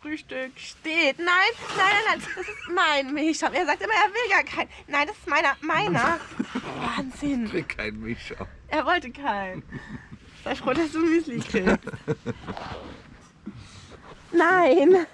Frühstück steht. Nein, nein, nein, nein, das ist mein Milchschaum. Er sagt immer, er will gar keinen. Nein, das ist meiner, meiner. Wahnsinn. Ich will keinen Milchschaum. Er wollte keinen. Sei froh, dass du Müsli kriegst. Nein.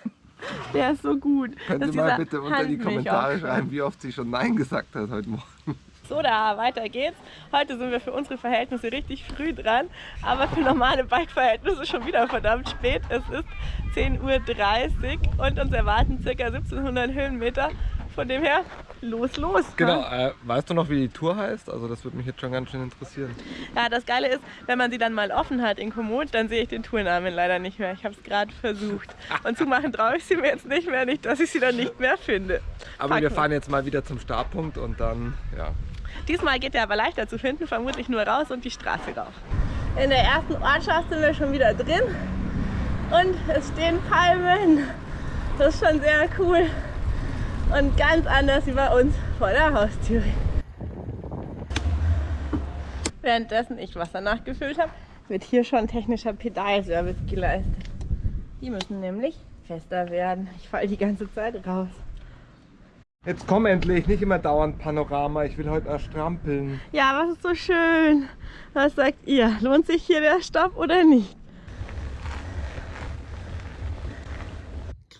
Der ist so gut. Können Sie mal bitte unter die Kommentare schreiben, wie oft sie schon Nein gesagt hat heute Morgen. So, da weiter geht's. Heute sind wir für unsere Verhältnisse richtig früh dran, aber für normale Bike-Verhältnisse schon wieder verdammt spät. Es ist 10.30 Uhr und uns erwarten ca. 1700 Höhenmeter. Von dem her, los, los. Genau, äh, weißt du noch, wie die Tour heißt? Also das würde mich jetzt schon ganz schön interessieren. Ja, das Geile ist, wenn man sie dann mal offen hat in Komoot, dann sehe ich den Tournamen leider nicht mehr. Ich habe es gerade versucht. Und zumachen traue ich sie mir jetzt nicht mehr, nicht, dass ich sie dann nicht mehr finde. Aber Packen. wir fahren jetzt mal wieder zum Startpunkt und dann, ja. Diesmal geht er aber leichter zu finden, vermutlich nur raus und die Straße rauf. In der ersten Ortschaft sind wir schon wieder drin und es stehen Palmen. Das ist schon sehr cool und ganz anders wie bei uns vor der Haustür. Währenddessen ich Wasser nachgefüllt habe, wird hier schon technischer Pedalservice geleistet. Die müssen nämlich fester werden. Ich falle die ganze Zeit raus. Jetzt komm endlich, nicht immer dauernd Panorama, ich will heute erst strampeln. Ja, was ist so schön? Was sagt ihr? Lohnt sich hier der Stopp oder nicht?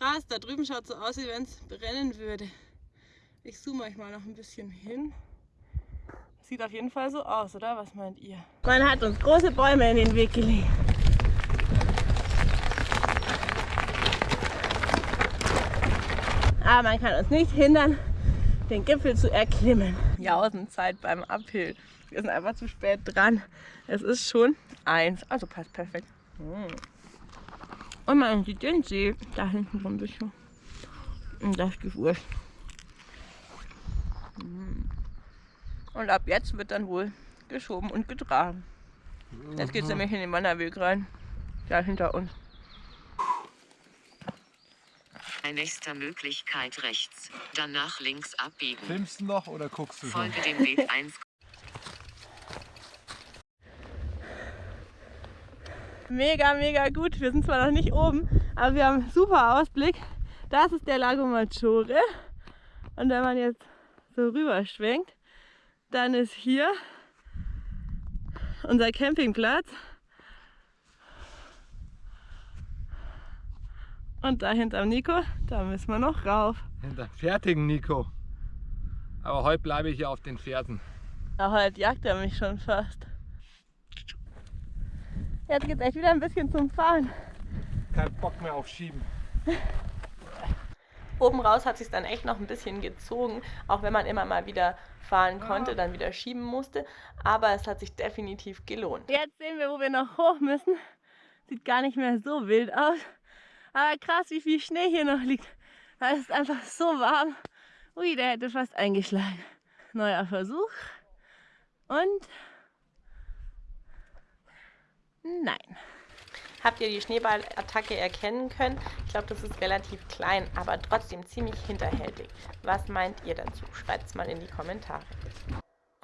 krass, da drüben schaut so aus, wie wenn es brennen würde. Ich zoome euch mal noch ein bisschen hin. Sieht auf jeden Fall so aus, oder? Was meint ihr? Man hat uns große Bäume in den Weg gelegt. Aber man kann uns nicht hindern, den Gipfel zu erklimmen. Jausenzeit beim Uphill. Wir sind einfach zu spät dran. Es ist schon eins, also passt perfekt. Und man sieht den See da hinten so ein bisschen. Und das Gewürz. Und ab jetzt wird dann wohl geschoben und getragen. Jetzt geht es nämlich in den Wanderweg rein. Da hinter uns. Bei nächster Möglichkeit rechts, danach links abbiegen. Filmst du noch oder guckst du Folge dem Weg 1. mega, mega gut. Wir sind zwar noch nicht oben, aber wir haben super Ausblick. Das ist der Lago Maggiore. Und wenn man jetzt so rüber schwenkt, dann ist hier unser Campingplatz. Und da hinterm Nico, da müssen wir noch rauf. Hinter fertigen Nico. Aber heute bleibe ich hier auf den Fersen. Ja, heute jagt er mich schon fast. Jetzt geht es echt wieder ein bisschen zum Fahren. Kein Bock mehr auf Schieben. Oben raus hat sich dann echt noch ein bisschen gezogen, auch wenn man immer mal wieder fahren konnte, dann wieder schieben musste. Aber es hat sich definitiv gelohnt. Jetzt sehen wir, wo wir noch hoch müssen. Sieht gar nicht mehr so wild aus. Aber krass, wie viel Schnee hier noch liegt. Da ist einfach so warm. Ui, der hätte fast eingeschlagen. Neuer Versuch. Und Nein. Habt ihr die Schneeballattacke erkennen können? Ich glaube, das ist relativ klein, aber trotzdem ziemlich hinterhältig. Was meint ihr dazu? Schreibt es mal in die Kommentare.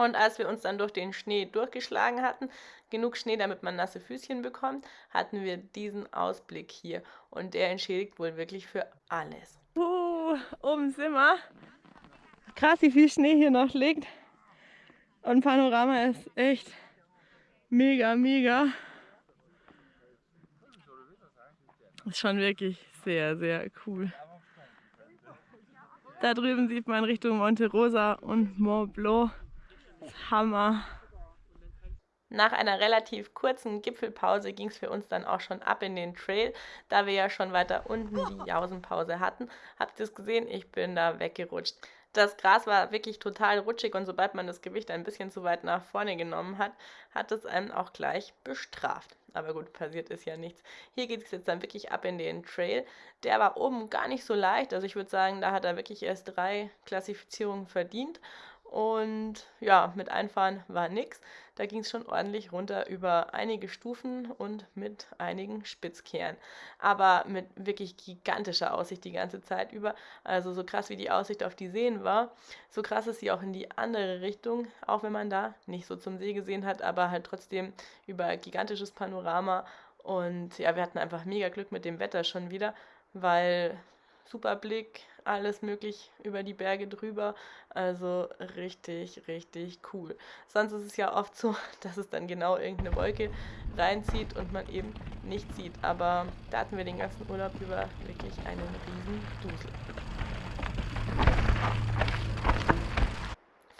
Und als wir uns dann durch den Schnee durchgeschlagen hatten, genug Schnee, damit man nasse Füßchen bekommt, hatten wir diesen Ausblick hier. Und der entschädigt wohl wirklich für alles. Uh, oben sind wir. Krass, wie viel Schnee hier noch liegt. Und Panorama ist echt mega, mega. ist schon wirklich sehr, sehr cool. Da drüben sieht man Richtung Monte Rosa und Mont Blanc. Hammer. Nach einer relativ kurzen Gipfelpause ging es für uns dann auch schon ab in den Trail, da wir ja schon weiter unten die Jausenpause hatten. Habt ihr es gesehen? Ich bin da weggerutscht. Das Gras war wirklich total rutschig und sobald man das Gewicht ein bisschen zu weit nach vorne genommen hat, hat es einem auch gleich bestraft. Aber gut, passiert ist ja nichts. Hier geht es jetzt dann wirklich ab in den Trail. Der war oben gar nicht so leicht. Also ich würde sagen, da hat er wirklich erst drei Klassifizierungen verdient. Und ja, mit Einfahren war nichts. Da ging es schon ordentlich runter über einige Stufen und mit einigen Spitzkehren. Aber mit wirklich gigantischer Aussicht die ganze Zeit über. Also so krass wie die Aussicht auf die Seen war, so krass ist sie auch in die andere Richtung, auch wenn man da nicht so zum See gesehen hat, aber halt trotzdem über gigantisches Panorama. Und ja, wir hatten einfach mega Glück mit dem Wetter schon wieder weil super Blick, alles möglich über die Berge drüber. Also richtig, richtig cool. Sonst ist es ja oft so, dass es dann genau irgendeine Wolke reinzieht und man eben nicht sieht. Aber da hatten wir den ganzen Urlaub über wirklich einen riesen Dusel.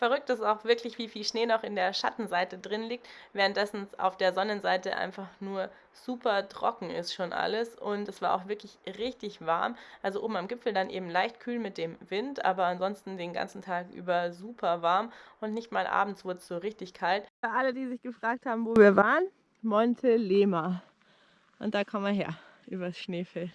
Verrückt ist auch wirklich, wie viel Schnee noch in der Schattenseite drin liegt, währenddessen auf der Sonnenseite einfach nur super trocken ist schon alles und es war auch wirklich richtig warm. Also oben am Gipfel dann eben leicht kühl mit dem Wind, aber ansonsten den ganzen Tag über super warm und nicht mal abends wurde es so richtig kalt. Für alle, die sich gefragt haben, wo wir waren, Monte Lema. Und da kommen wir her, übers Schneefeld.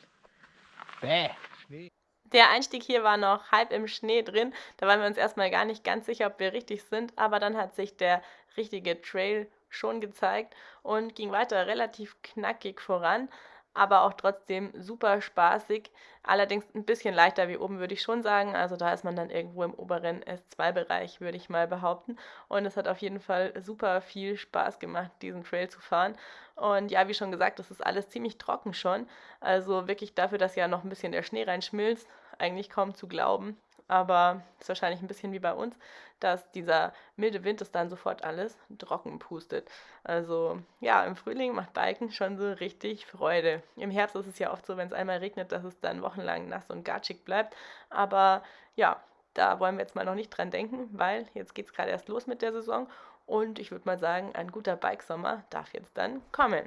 Bäh, Schnee. Der Einstieg hier war noch halb im Schnee drin. Da waren wir uns erstmal gar nicht ganz sicher, ob wir richtig sind. Aber dann hat sich der richtige Trail schon gezeigt und ging weiter relativ knackig voran aber auch trotzdem super spaßig. Allerdings ein bisschen leichter wie oben, würde ich schon sagen. Also da ist man dann irgendwo im oberen S2-Bereich, würde ich mal behaupten. Und es hat auf jeden Fall super viel Spaß gemacht, diesen Trail zu fahren. Und ja, wie schon gesagt, das ist alles ziemlich trocken schon. Also wirklich dafür, dass ja noch ein bisschen der Schnee reinschmilzt, eigentlich kaum zu glauben aber ist wahrscheinlich ein bisschen wie bei uns, dass dieser milde Wind es dann sofort alles trocken pustet. Also ja, im Frühling macht Biken schon so richtig Freude. Im Herbst ist es ja oft so, wenn es einmal regnet, dass es dann wochenlang nass und gatschig bleibt. Aber ja, da wollen wir jetzt mal noch nicht dran denken, weil jetzt geht es gerade erst los mit der Saison und ich würde mal sagen, ein guter Bikesommer darf jetzt dann kommen.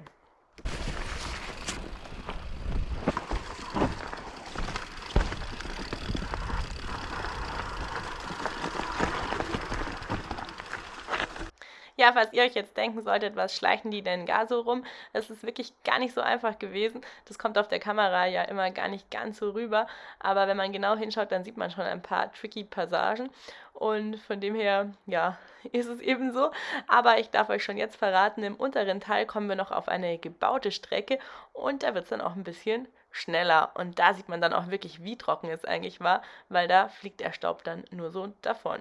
Ja, falls ihr euch jetzt denken solltet, was schleichen die denn gar so rum? Es ist wirklich gar nicht so einfach gewesen. Das kommt auf der Kamera ja immer gar nicht ganz so rüber. Aber wenn man genau hinschaut, dann sieht man schon ein paar tricky Passagen. Und von dem her, ja, ist es eben so. Aber ich darf euch schon jetzt verraten, im unteren Teil kommen wir noch auf eine gebaute Strecke und da wird es dann auch ein bisschen schneller. Und da sieht man dann auch wirklich, wie trocken es eigentlich war, weil da fliegt der Staub dann nur so davon.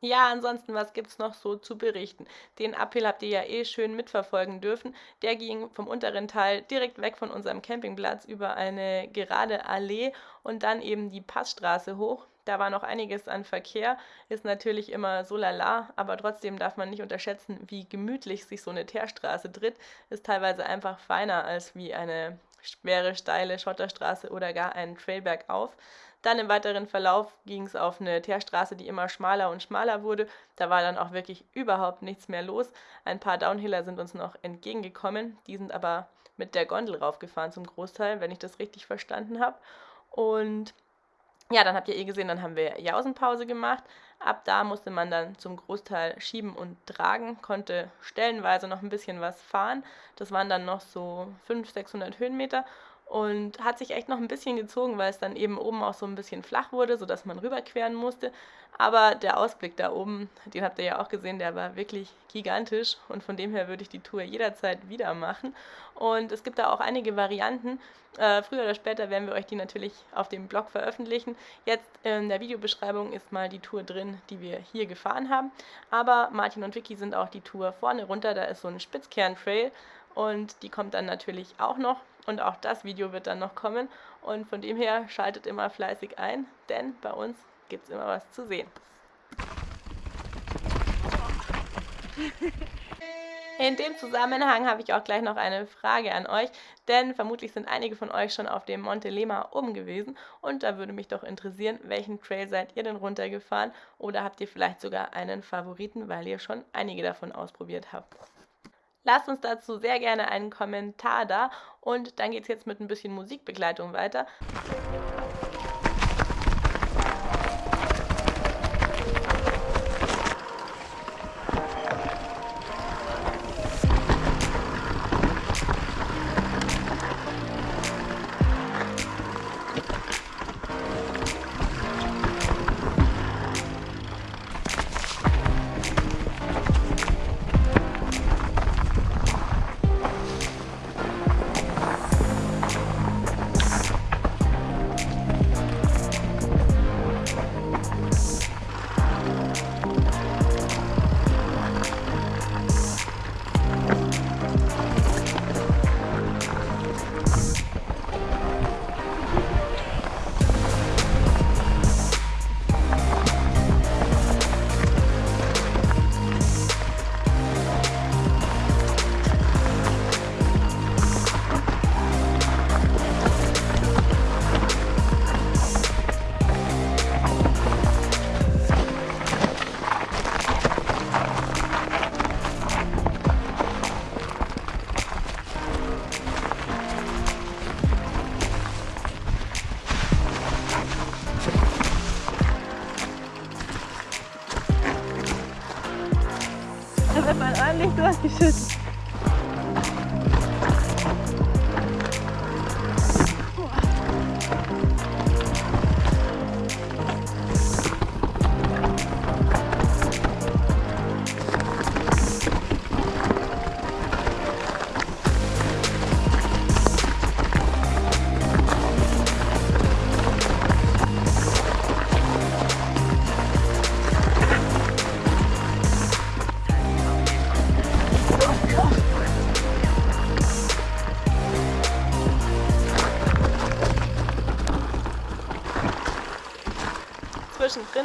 Ja, ansonsten, was gibt es noch so zu berichten? Den Uphill habt ihr ja eh schön mitverfolgen dürfen. Der ging vom unteren Teil direkt weg von unserem Campingplatz über eine gerade Allee und dann eben die Passstraße hoch. Da war noch einiges an Verkehr, ist natürlich immer so lala, aber trotzdem darf man nicht unterschätzen, wie gemütlich sich so eine Teerstraße tritt. Ist teilweise einfach feiner als wie eine schwere, steile Schotterstraße oder gar einen Trail bergauf. Dann im weiteren Verlauf ging es auf eine Teerstraße, die immer schmaler und schmaler wurde. Da war dann auch wirklich überhaupt nichts mehr los. Ein paar Downhiller sind uns noch entgegengekommen. Die sind aber mit der Gondel raufgefahren zum Großteil, wenn ich das richtig verstanden habe. Und ja, dann habt ihr eh gesehen, dann haben wir Jausenpause gemacht. Ab da musste man dann zum Großteil schieben und tragen, konnte stellenweise noch ein bisschen was fahren. Das waren dann noch so 500, 600 Höhenmeter und hat sich echt noch ein bisschen gezogen, weil es dann eben oben auch so ein bisschen flach wurde, sodass man rüberqueren musste. Aber der Ausblick da oben, den habt ihr ja auch gesehen, der war wirklich gigantisch und von dem her würde ich die Tour jederzeit wieder machen. Und es gibt da auch einige Varianten. Äh, früher oder später werden wir euch die natürlich auf dem Blog veröffentlichen. Jetzt in der Videobeschreibung ist mal die Tour drin, die wir hier gefahren haben. Aber Martin und Vicky sind auch die Tour vorne runter, da ist so ein Spitzkern-Trail und die kommt dann natürlich auch noch. Und auch das Video wird dann noch kommen. Und von dem her schaltet immer fleißig ein, denn bei uns gibt es immer was zu sehen. In dem Zusammenhang habe ich auch gleich noch eine Frage an euch, denn vermutlich sind einige von euch schon auf dem Monte Lema oben gewesen und da würde mich doch interessieren, welchen Trail seid ihr denn runtergefahren oder habt ihr vielleicht sogar einen Favoriten, weil ihr schon einige davon ausprobiert habt. Lasst uns dazu sehr gerne einen Kommentar da und dann geht es jetzt mit ein bisschen Musikbegleitung weiter.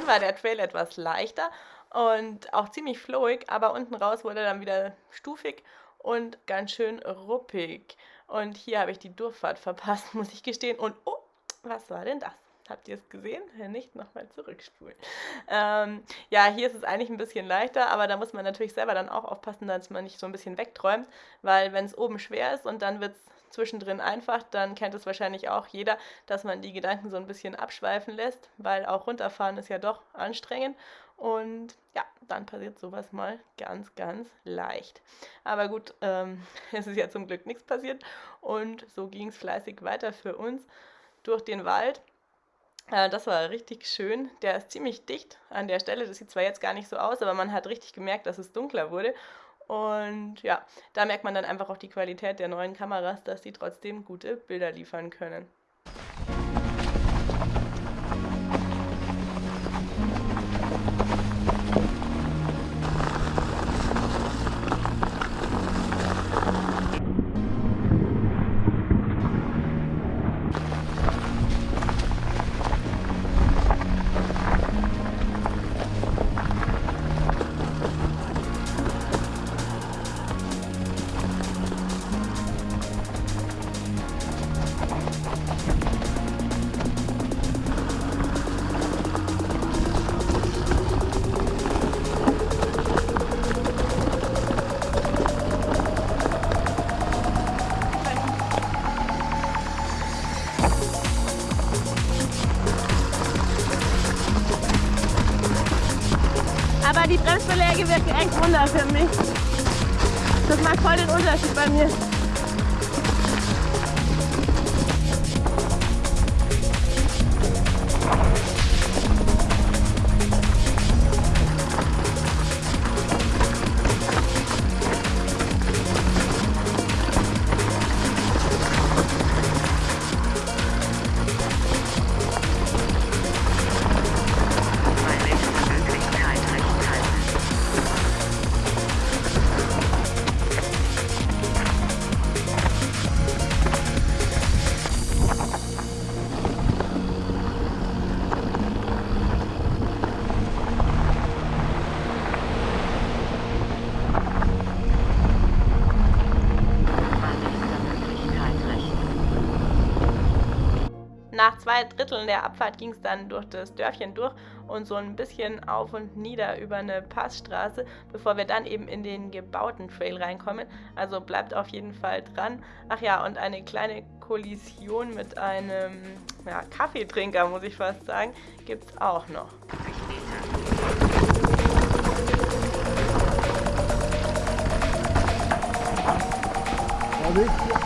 War der Trail etwas leichter und auch ziemlich flowig, aber unten raus wurde dann wieder stufig und ganz schön ruppig. Und hier habe ich die Durchfahrt verpasst, muss ich gestehen. Und oh, was war denn das? Habt ihr es gesehen? Wenn nicht, nochmal zurückspulen. Ähm, ja, hier ist es eigentlich ein bisschen leichter, aber da muss man natürlich selber dann auch aufpassen, dass man nicht so ein bisschen wegträumt, weil wenn es oben schwer ist und dann wird es zwischendrin einfach, dann kennt es wahrscheinlich auch jeder, dass man die Gedanken so ein bisschen abschweifen lässt, weil auch runterfahren ist ja doch anstrengend. Und ja, dann passiert sowas mal ganz, ganz leicht. Aber gut, ähm, es ist ja zum Glück nichts passiert. Und so ging es fleißig weiter für uns durch den Wald. Äh, das war richtig schön. Der ist ziemlich dicht an der Stelle. Das sieht zwar jetzt gar nicht so aus, aber man hat richtig gemerkt, dass es dunkler wurde. Und ja, da merkt man dann einfach auch die Qualität der neuen Kameras, dass sie trotzdem gute Bilder liefern können. Echt wunder für mich. Das macht voll den Unterschied bei mir. Zwei Dritteln der Abfahrt ging es dann durch das Dörfchen durch und so ein bisschen auf und nieder über eine Passstraße, bevor wir dann eben in den gebauten Trail reinkommen. Also bleibt auf jeden Fall dran. Ach ja, und eine kleine Kollision mit einem ja, Kaffeetrinker, muss ich fast sagen, gibt es auch noch. Vorsicht!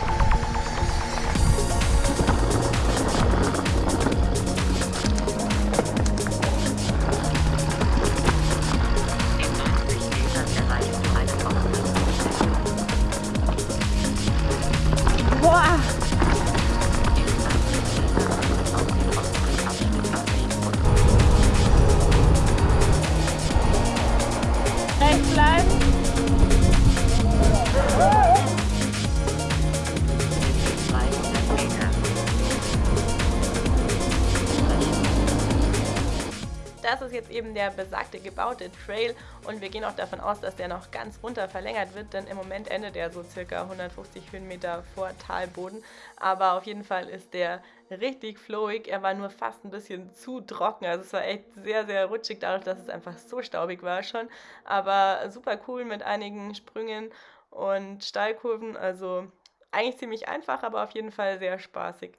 Eben der besagte gebaute Trail und wir gehen auch davon aus, dass der noch ganz runter verlängert wird, denn im Moment endet er so circa 150 Höhenmeter vor Talboden. Aber auf jeden Fall ist der richtig flowig. Er war nur fast ein bisschen zu trocken, also es war echt sehr, sehr rutschig, dadurch, dass es einfach so staubig war schon. Aber super cool mit einigen Sprüngen und Steilkurven, also eigentlich ziemlich einfach, aber auf jeden Fall sehr spaßig.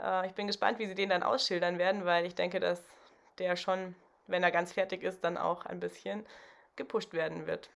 Äh, ich bin gespannt, wie sie den dann ausschildern werden, weil ich denke, dass der schon wenn er ganz fertig ist, dann auch ein bisschen gepusht werden wird.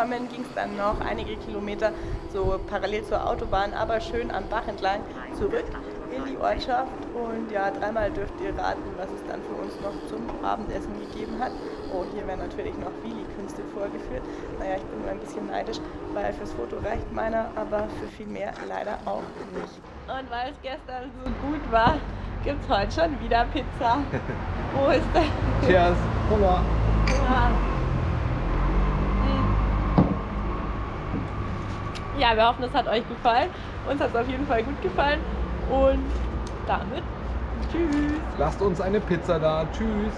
Angekommen ging es dann noch einige Kilometer so parallel zur Autobahn, aber schön am Bach entlang zurück in die Ortschaft. Und ja, dreimal dürft ihr raten, was es dann für uns noch zum Abendessen gegeben hat. Oh, hier werden natürlich noch Willi-Künste vorgeführt. Naja, ich bin nur ein bisschen neidisch, weil fürs Foto reicht meiner, aber für viel mehr leider auch nicht. Und weil es gestern so gut war, gibt es heute schon wieder Pizza. Wo ist der? Cheers. Hunger. Ja. Ja, wir hoffen, es hat euch gefallen. Uns hat es auf jeden Fall gut gefallen. Und damit tschüss. Lasst uns eine Pizza da. Tschüss.